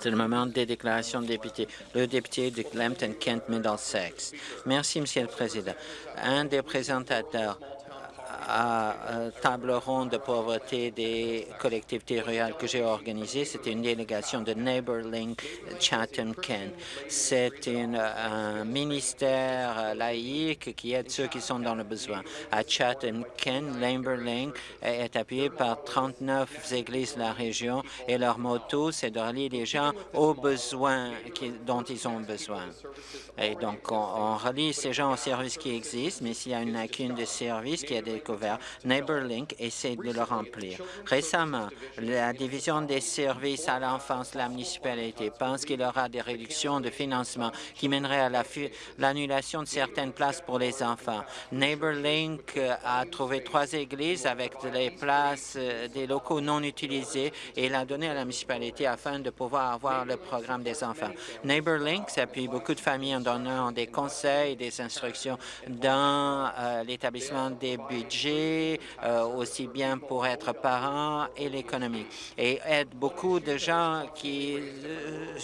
C'est le moment des déclarations de députés. Le député de Lambton-Kent Middlesex. Merci, Monsieur le Président. Un des présentateurs à table ronde de pauvreté des collectivités rurales que j'ai organisée. C'était une délégation de NeighborLink Chatham-Kent. C'est un ministère laïque qui aide ceux qui sont dans le besoin. À Chatham-Kent, NeighborLink est appuyé par 39 églises de la région et leur motto, c'est de relier les gens aux besoins dont ils ont besoin. Et donc, on, relie ces gens aux services qui existent, mais s'il y a une lacune de services qui est NeighborLink essaie de le remplir. Récemment, la division des services à l'enfance la municipalité pense qu'il y aura des réductions de financement qui mèneraient à l'annulation de certaines places pour les enfants. NeighborLink a trouvé trois églises avec des places, euh, des locaux non utilisés et l'a donné à la municipalité afin de pouvoir avoir le programme des enfants. NeighborLink s'appuie beaucoup de familles en donnant des conseils, des instructions dans euh, l'établissement des budgets, euh, aussi bien pour être parent et l'économie, et aide beaucoup de gens qui euh,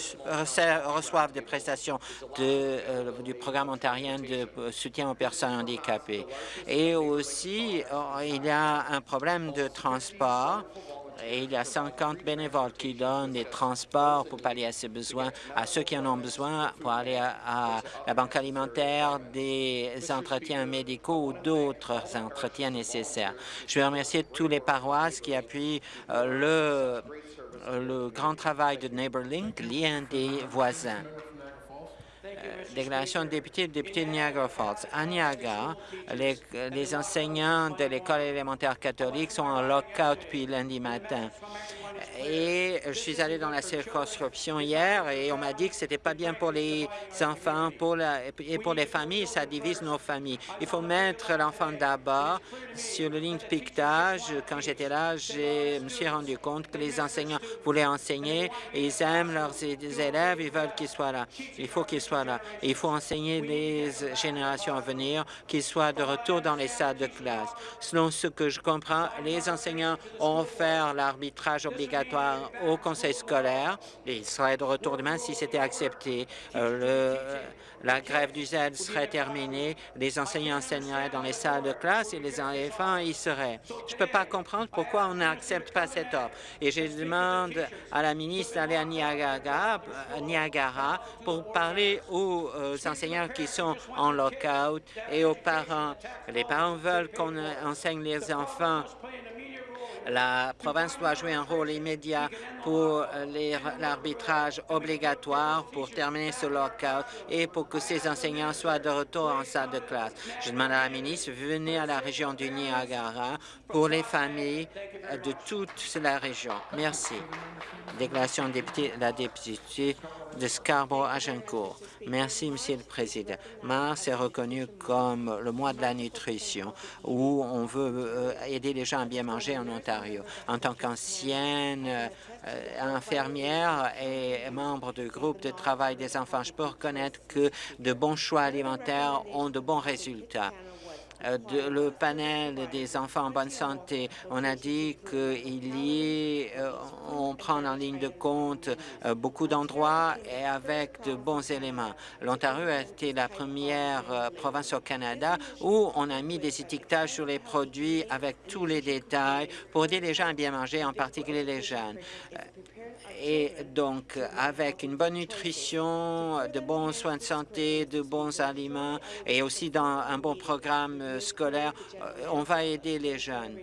reçoivent des prestations de, du programme ontarien de soutien aux personnes handicapées. Et aussi, il y a un problème de transport et il y a 50 bénévoles qui donnent des transports pour pallier à ces besoins, à ceux qui en ont besoin pour aller à, la banque alimentaire, des entretiens médicaux ou d'autres entretiens nécessaires. Je veux remercier tous les paroisses qui appuient euh, le, le grand travail de NeighborLink, lien des voisins. Euh, déclaration de député, député de Niagara Falls. À Niagara, les, les enseignants de l'école élémentaire catholique sont en lockout depuis lundi matin. Et je suis allé dans la circonscription hier et on m'a dit que c'était pas bien pour les enfants pour la, et pour les familles, ça divise nos familles. Il faut mettre l'enfant d'abord. Sur le ligne de piquetage, quand j'étais là, je me suis rendu compte que les enseignants voulaient enseigner, ils aiment leurs élèves, ils veulent qu'ils soient là. Il faut qu'ils soient là. il faut enseigner les générations à venir qu'ils soient de retour dans les salles de classe. Selon ce que je comprends, les enseignants ont fait l'arbitrage obligatoire au conseil scolaire et il serait de retour demain si c'était accepté. Euh, la grève du Z serait terminée, les enseignants enseigneraient dans les salles de classe et les enfants y seraient. Je ne peux pas comprendre pourquoi on n'accepte pas cette offre. Et je demande à la ministre d'aller à Niagara, Niagara pour parler aux euh, enseignants qui sont en lockout et aux parents. Les parents veulent qu'on enseigne les enfants la province doit jouer un rôle immédiat pour l'arbitrage obligatoire pour terminer ce lockout et pour que ces enseignants soient de retour en salle de classe. Je demande à la ministre, venez à la région du Niagara pour les familles de toute la région. Merci. Déclaration de la députée de Scarborough-Agincourt. Merci, Monsieur le Président. Mars est reconnu comme le mois de la nutrition, où on veut euh, aider les gens à bien manger en Ontario. En tant qu'ancienne euh, infirmière et membre du groupe de travail des enfants, je peux reconnaître que de bons choix alimentaires ont de bons résultats. Euh, le panel des enfants en bonne santé. On a dit qu'il y euh, on prend en ligne de compte euh, beaucoup d'endroits et avec de bons éléments. L'Ontario a été la première province au Canada où on a mis des étiquetages sur les produits avec tous les détails pour aider les gens à bien manger, en particulier les jeunes. Et donc, avec une bonne nutrition, de bons soins de santé, de bons aliments et aussi dans un bon programme scolaire, euh, on va aider les jeunes.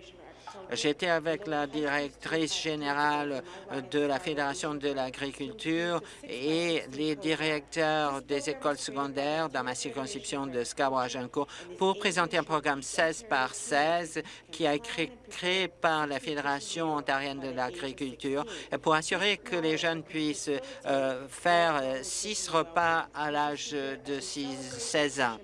J'étais avec la directrice générale de la Fédération de l'agriculture et les directeurs des écoles secondaires dans ma circonscription de Scarborough-Agincourt pour présenter un programme 16 par 16 qui a été créé par la Fédération ontarienne de l'agriculture pour assurer que les jeunes puissent euh, faire six repas à l'âge de 16 ans.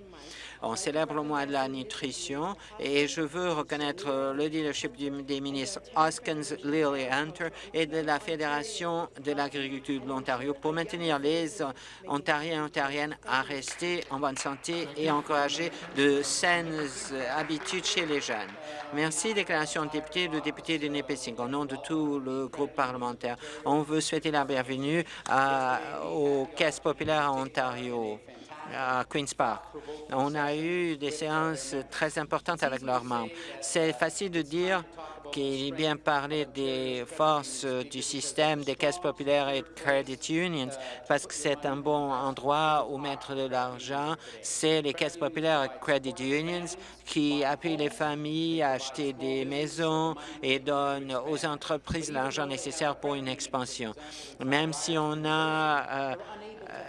On célèbre le mois de la nutrition et je veux reconnaître le leadership des ministres Hoskins, Lilly Hunter et de la Fédération de l'agriculture de l'Ontario pour maintenir les Ontariens et Ontariennes à rester en bonne santé et encourager de saines habitudes chez les jeunes. Merci, déclaration de député, le député de Nipissing. Au nom de tout le groupe parlementaire, on veut souhaiter la bienvenue à, aux caisses populaires en Ontario à Queen's Park. On a eu des séances très importantes avec leurs membres. C'est facile de dire qu'il est bien parlé des forces du système des caisses populaires et de credit unions parce que c'est un bon endroit où mettre de l'argent. C'est les caisses populaires et credit unions qui appuient les familles à acheter des maisons et donnent aux entreprises l'argent nécessaire pour une expansion. Même si on a euh,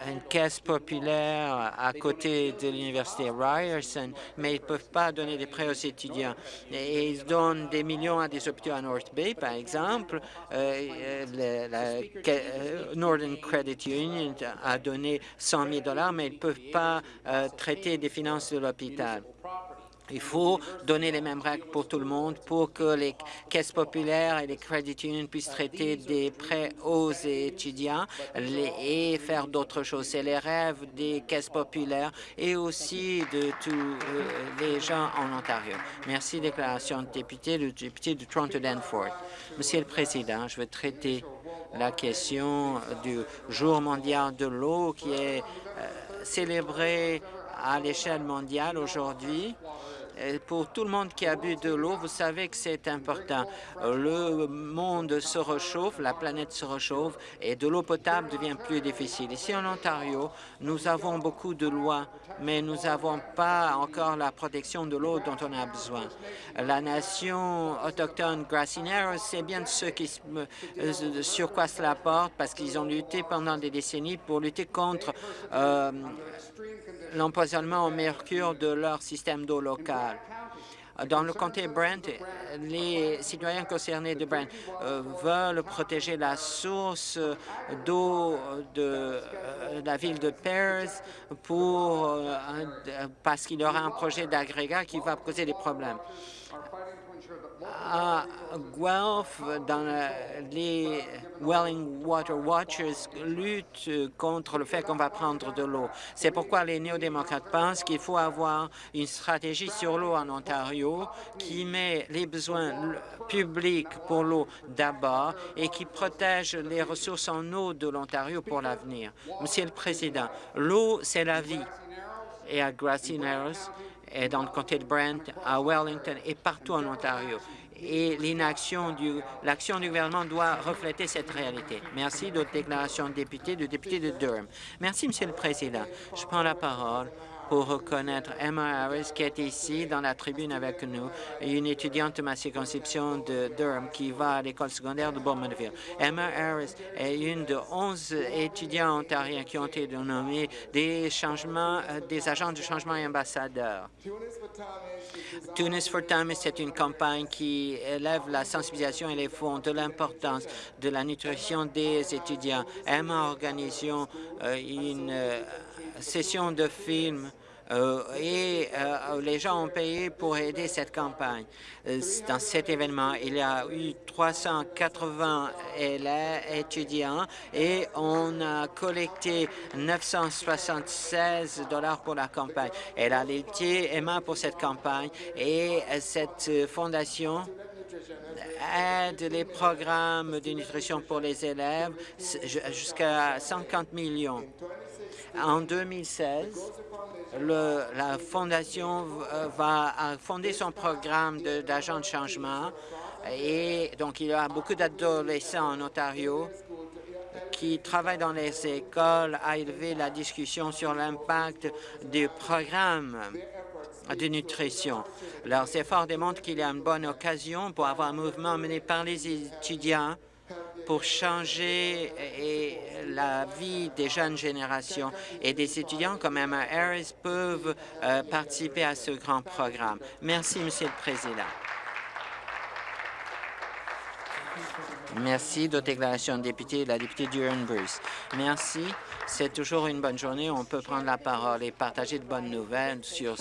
une caisse populaire à côté de l'université Ryerson, mais ils ne peuvent pas donner des prêts aux étudiants. Ils donnent des millions à des hôpitaux à North Bay, par exemple. Euh, la, euh, Northern Credit Union a donné 100 000 dollars, mais ils ne peuvent pas euh, traiter des finances de l'hôpital. Il faut donner les mêmes règles pour tout le monde pour que les caisses populaires et les credit unions puissent traiter des prêts aux étudiants et faire d'autres choses. C'est les rêves des caisses populaires et aussi de tous euh, les gens en Ontario. Merci, déclaration de député, le député de Toronto-Danforth. Monsieur le Président, je veux traiter la question du jour mondial de l'eau qui est euh, célébré à l'échelle mondiale aujourd'hui. Pour tout le monde qui a bu de l'eau, vous savez que c'est important. Le monde se réchauffe, la planète se réchauffe et de l'eau potable devient plus difficile. Ici en Ontario, nous avons beaucoup de lois, mais nous n'avons pas encore la protection de l'eau dont on a besoin. La nation autochtone Grassineros, c'est bien ceux qui sur quoi cela porte parce qu'ils ont lutté pendant des décennies pour lutter contre euh, l'empoisonnement au mercure de leur système d'eau local. Dans le comté Brent, les citoyens concernés de Brent euh, veulent protéger la source d'eau de euh, la ville de Pears pour, euh, parce qu'il y aura un projet d'agrégat qui va poser des problèmes à Guelph, dans les Welling Water Watchers luttent contre le fait qu'on va prendre de l'eau. C'est pourquoi les néo-démocrates pensent qu'il faut avoir une stratégie sur l'eau en Ontario qui met les besoins publics pour l'eau d'abord et qui protège les ressources en eau de l'Ontario pour l'avenir. Monsieur le Président, l'eau, c'est la vie. Et à Grassy Narrows, et dans le comté de Brent, à Wellington et partout en Ontario. Et l'action du gouvernement doit refléter cette réalité. Merci d'autres déclarations de députés, de députés de Durham. Merci, Monsieur le Président. Je prends la parole pour reconnaître Emma Harris qui est ici dans la tribune avec nous, une étudiante de ma circonscription de Durham qui va à l'école secondaire de Bowmanville. Emma Harris est une de 11 étudiants ontariens qui ont été nommés des euh, agents de changement et ambassadeurs. Tunis for Time, c'est une campagne qui élève la sensibilisation et les fonds de l'importance de la nutrition des étudiants. Emma organise euh, une euh, session de films euh, et euh, les gens ont payé pour aider cette campagne. Euh, dans cet événement, il y a eu 380 élèves, étudiants et on a collecté 976 dollars pour la campagne. Elle a lutté, Emma, pour cette campagne et cette fondation aide les programmes de nutrition pour les élèves jusqu'à 50 millions. En 2016, la Fondation euh, va fonder son programme d'agents de, changement et donc il y a beaucoup d'adolescents en Ontario qui travaillent dans les écoles à élever la discussion sur l'impact du programme de nutrition. Leurs efforts démontrent qu'il y a une bonne occasion pour avoir un mouvement mené par les étudiants pour changer la vie des jeunes générations. Et des étudiants comme Emma Harris peuvent euh, participer à ce grand programme. Merci, Monsieur le Président. Merci de déclaration de député, la députée Duran-Bruce. Merci. C'est toujours une bonne journée. On peut prendre la parole et partager de bonnes nouvelles sur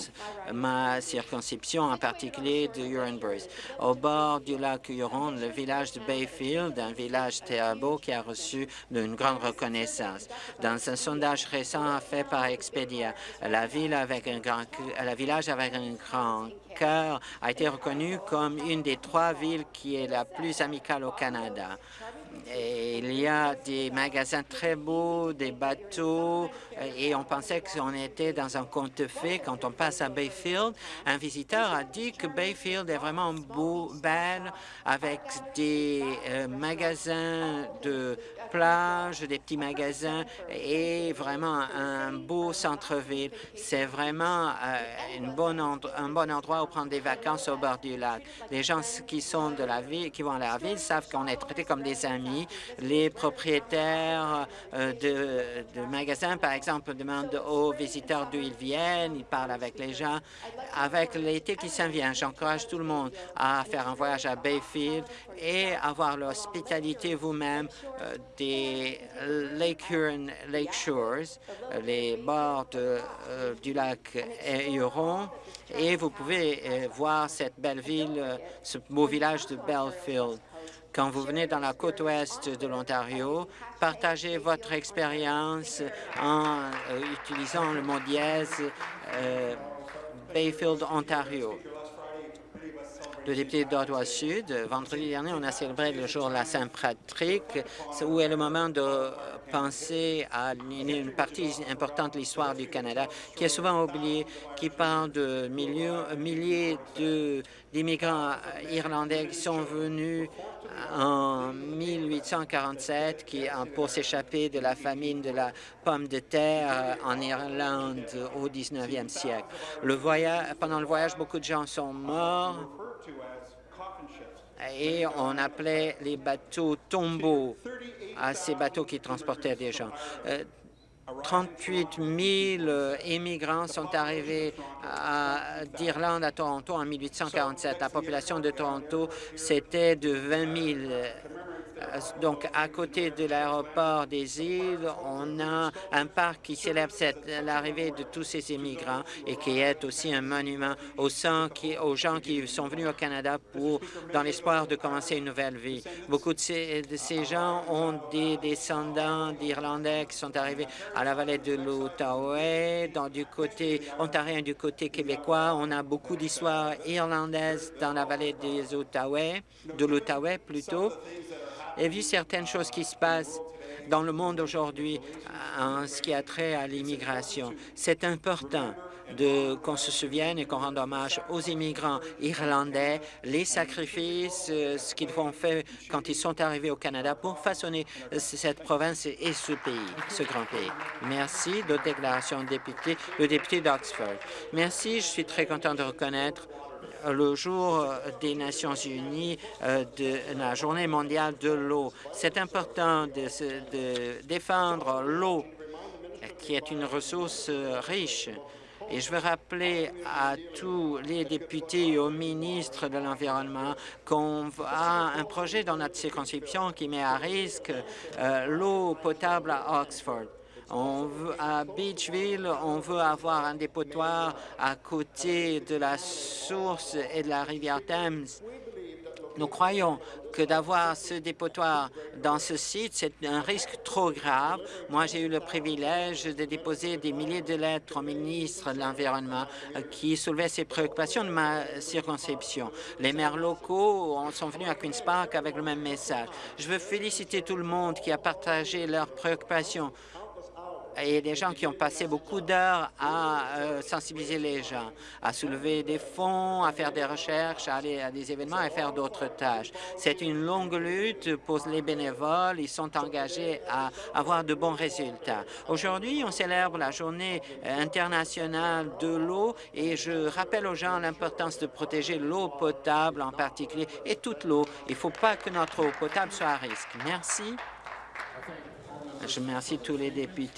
ma circonscription, en particulier de Huron-Bruce. Au bord du lac Huron, le village de Bayfield, un village beau qui a reçu une grande reconnaissance. Dans un sondage récent fait par Expedia, la ville avec un grand, la village avec un grand cœur a été reconnue comme une des trois villes qui est la plus amicale au Canada. Il y a des magasins très beaux, des bateaux, et on pensait qu'on était dans un conte de fées. Quand on passe à Bayfield, un visiteur a dit que Bayfield est vraiment beau, belle, avec des euh, magasins de plage, des petits magasins et vraiment un beau centre-ville. C'est vraiment euh, un bon endroit où prendre des vacances au bord du lac. Les gens qui sont de la ville, qui vont à la ville, savent qu'on est traités comme des amis. Les propriétaires euh, de, magasins, par exemple, demandent aux visiteurs d'où ils viennent, ils parlent avec les gens. Avec l'été qui s'en vient, j'encourage tout le monde à faire un voyage à Bayfield et avoir l'hospitalité vous-même euh, des Lake Huron Lake Shores, les bords euh, du lac Huron, et vous pouvez euh, voir cette belle ville, euh, ce beau village de Belfield. Quand vous venez dans la côte ouest de l'Ontario, partagez votre expérience en euh, utilisant le mot dièse Bayfield, Ontario le député d'Ottawa Sud. Vendredi dernier, on a célébré le jour de la Saint-Patrick, où est le moment de penser à une partie importante de l'histoire du Canada qui est souvent oubliée, qui parle de milliers d'immigrants irlandais qui sont venus en 1847 qui, pour s'échapper de la famine de la pomme de terre en Irlande au 19e siècle. Pendant le voyage, beaucoup de gens sont morts et on appelait les bateaux tombeaux à ces bateaux qui transportaient des gens. 38 000 immigrants sont arrivés d'Irlande à Toronto en 1847. La population de Toronto, c'était de 20 000 euh, donc, à côté de l'aéroport des îles, on a un parc qui célèbre l'arrivée de tous ces immigrants et qui est aussi un monument aux, gens qui sont venus au Canada pour, dans l'espoir de commencer une nouvelle vie. Beaucoup de ces, de ces gens ont des descendants d'Irlandais qui sont arrivés à la vallée de l'Outaouais, du côté ontarien du côté québécois. On a beaucoup d'histoires irlandaises dans la vallée des Outaouais, de l'Outaouais plutôt et vu certaines choses qui se passent dans le monde aujourd'hui en ce qui a trait à l'immigration. C'est important qu'on se souvienne et qu'on rende hommage aux immigrants irlandais, les sacrifices, euh, ce qu'ils ont fait quand ils sont arrivés au Canada pour façonner cette province et ce pays, ce grand pays. Merci de déclaration de député, le député d'Oxford. Merci, je suis très content de reconnaître le jour des Nations unies euh, de la Journée mondiale de l'eau. C'est important de, défendre l'eau, qui est une ressource euh, riche. Et je veux rappeler à tous les députés et aux ministres de l'Environnement qu'on a un projet dans notre circonscription qui met à risque euh, l'eau potable à Oxford. On veut, à Beachville, on veut avoir un dépotoir à côté de la source et de la rivière Thames. Nous croyons que d'avoir ce dépotoir dans ce site, c'est un risque trop grave. Moi, j'ai eu le privilège de déposer des milliers de lettres au ministre de l'Environnement qui soulevaient ces préoccupations de ma circonscription. Les maires locaux sont venus à Queen's Park avec le même message. Je veux féliciter tout le monde qui a partagé leurs préoccupations a des gens qui ont passé beaucoup d'heures à euh, sensibiliser les gens, à soulever des fonds, à faire des recherches, à aller à des événements et faire d'autres tâches. C'est une longue lutte pour les bénévoles. Ils sont engagés à avoir de bons résultats. Aujourd'hui, on célèbre la journée internationale de l'eau et je rappelle aux gens l'importance de protéger l'eau potable en particulier et toute l'eau. Il ne faut pas que notre eau potable soit à risque. Merci. Je remercie tous les députés.